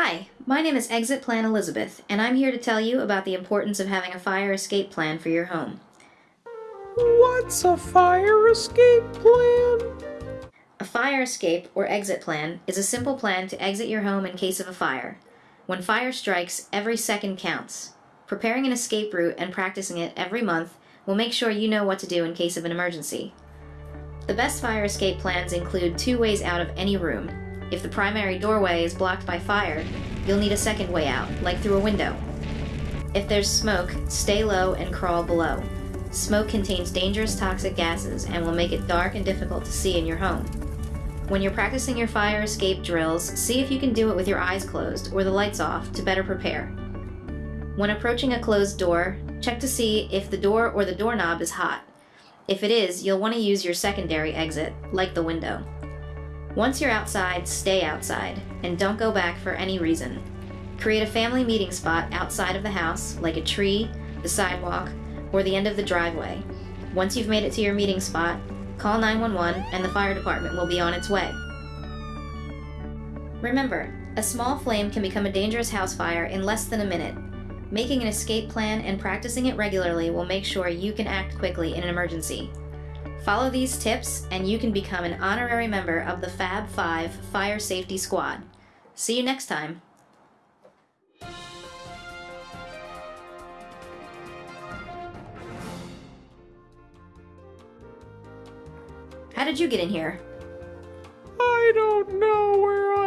Hi, my name is Exit Plan Elizabeth, and I'm here to tell you about the importance of having a fire escape plan for your home. What's a fire escape plan? A fire escape or exit plan is a simple plan to exit your home in case of a fire. When fire strikes, every second counts. Preparing an escape route and practicing it every month will make sure you know what to do in case of an emergency. The best fire escape plans include two ways out of any room. If the primary doorway is blocked by fire, you'll need a second way out, like through a window. If there's smoke, stay low and crawl below. Smoke contains dangerous toxic gases and will make it dark and difficult to see in your home. When you're practicing your fire escape drills, see if you can do it with your eyes closed or the lights off to better prepare. When approaching a closed door, check to see if the door or the doorknob is hot. If it is, you'll want to use your secondary exit, like the window. Once you're outside, stay outside, and don't go back for any reason. Create a family meeting spot outside of the house, like a tree, the sidewalk, or the end of the driveway. Once you've made it to your meeting spot, call 911 and the fire department will be on its way. Remember, a small flame can become a dangerous house fire in less than a minute. Making an escape plan and practicing it regularly will make sure you can act quickly in an emergency. Follow these tips and you can become an honorary member of the Fab 5 Fire Safety Squad. See you next time. How did you get in here? I don't know where